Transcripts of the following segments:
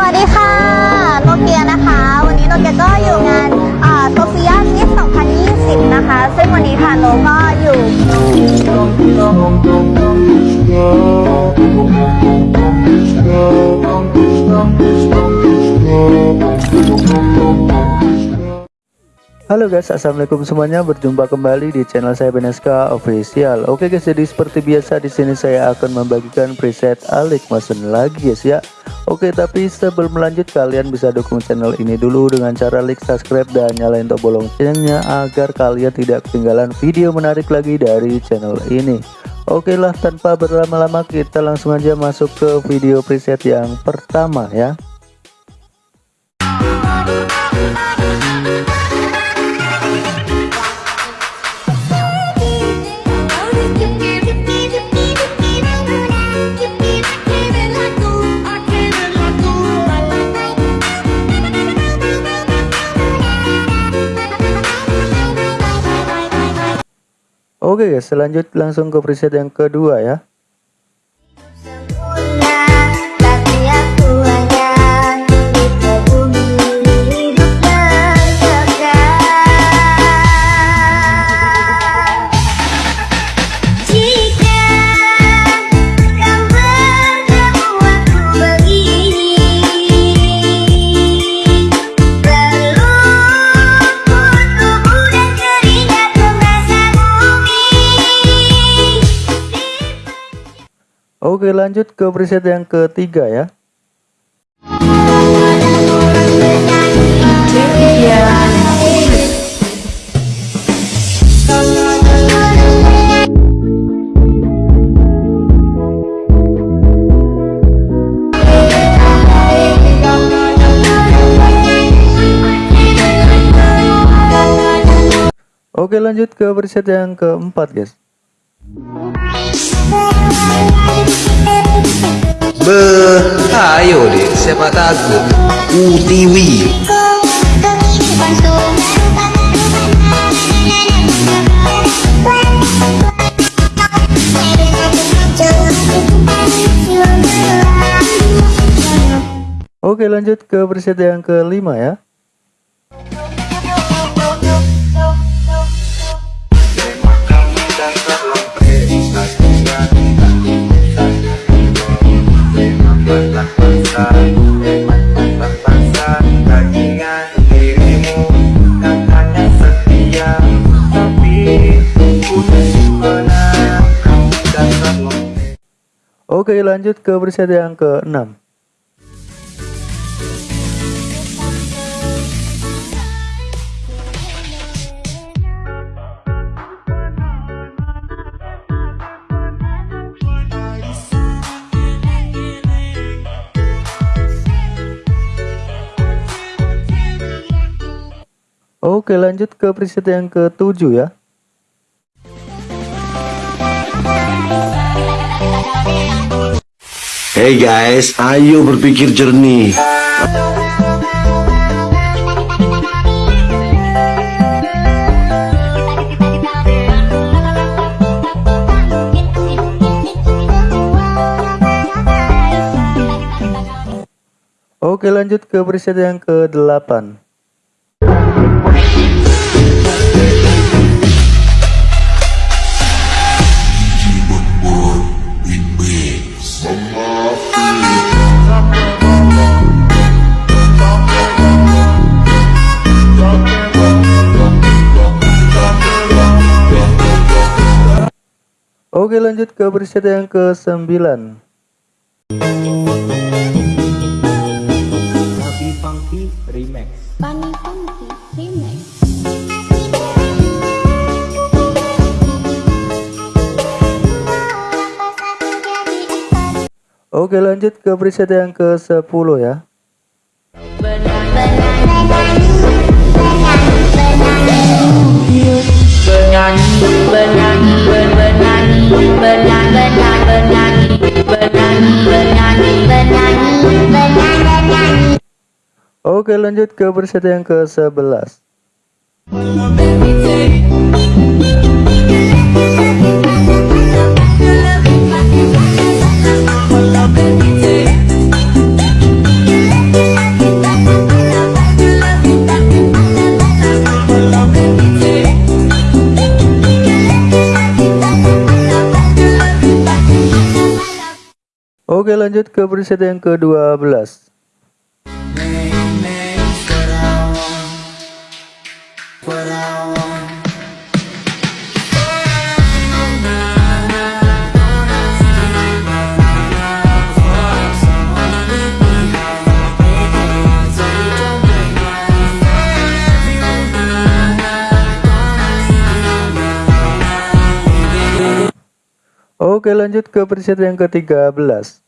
สวัสดีค่ะโนเกียนะคะ วันนี้โนเกียก็อยู่งานโซเฟียมิส2020 นะคะ ซึ่งวันนี้ค่ะโนก็อยู่ Halo guys, assalamualaikum semuanya. Berjumpa kembali di channel saya Beneska Official. Oke guys, jadi seperti biasa di sini saya akan membagikan preset Alik Mason lagi guys ya. Oke, tapi sebelum lanjut kalian bisa dukung channel ini dulu dengan cara like, subscribe dan nyalain tombol loncengnya agar kalian tidak ketinggalan video menarik lagi dari channel ini. Oke lah, tanpa berlama-lama kita langsung aja masuk ke video preset yang pertama ya. Oke selanjut langsung ke preset yang kedua ya. Oke, lanjut ke preset yang ketiga ya. Oke, lanjut ke preset yang keempat guys. Beh, ayo deh, siapa takut? UTV. Oke, lanjut ke preset yang kelima ya. Oke, lanjut ke preset yang keenam. Oke, lanjut ke preset yang ketujuh ya. Hey guys, ayo berpikir jernih. Oke, lanjut ke preset yang ke-8. Oke, lanjut ke preset yang ke-9. Funny Funky Remix Oke, lanjut ke preset yang ke-10 ya. Oke, lanjut ke preset yang ke-11. Oke lanjut ke preset yang ke-12 Oke lanjut ke preset yang ke-13 Sampai-sampai yang tua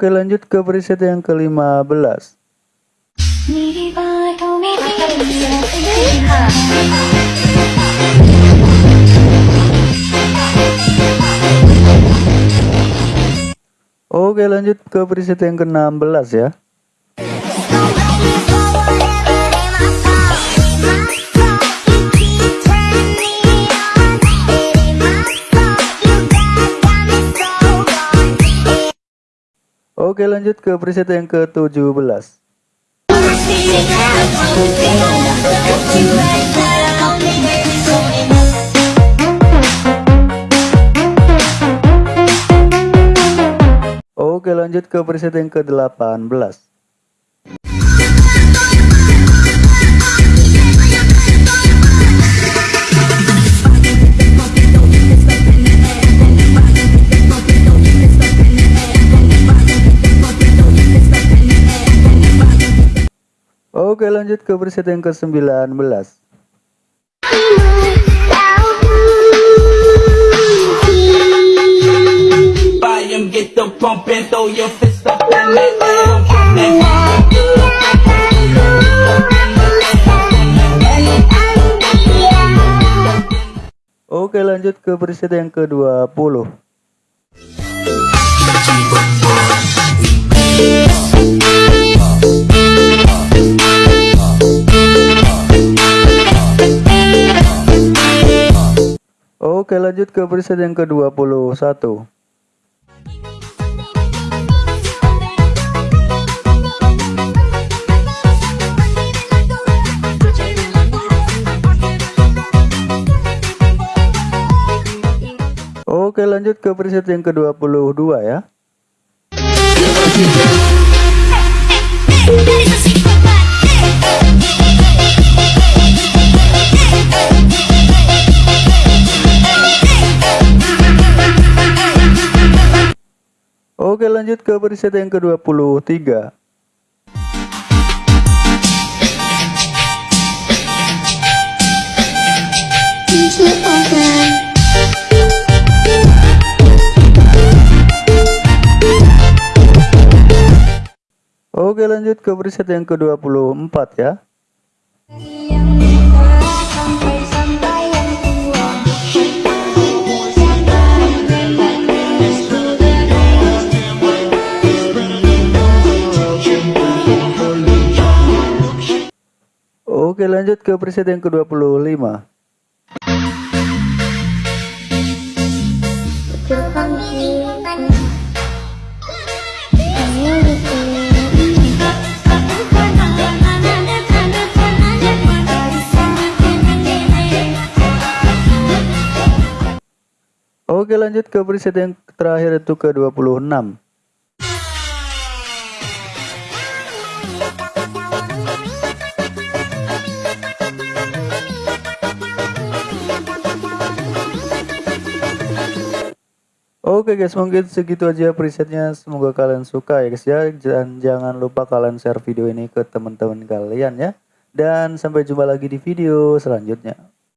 Oke lanjut ke preset yang ke-15 Oke lanjut ke preset yang ke-16 ya Oke lanjut ke preset yang ke-17 Oke lanjut ke preset yang ke-18 lanjut ke preset yang ke-19 volume, get the pumping, throw your fist up in the air. Oke lanjut ke preset yang ke-20 Oke lanjut ke preset yang ke-21 Oke lanjut ke preset yang ke-22 ya lanjut ke preset yang ke-23 Oke lanjut ke preset yang ke-24 ya Oke lanjut ke preset yang ke-25 Jepang sih Ayo gitu Oke lanjut ke preset yang terakhir itu ke-26 Oke guys mungkin segitu aja presetnya. Semoga kalian suka ya guys ya. Dan jangan lupa kalian share video ini ke teman-teman kalian ya. Dan sampai jumpa lagi di video selanjutnya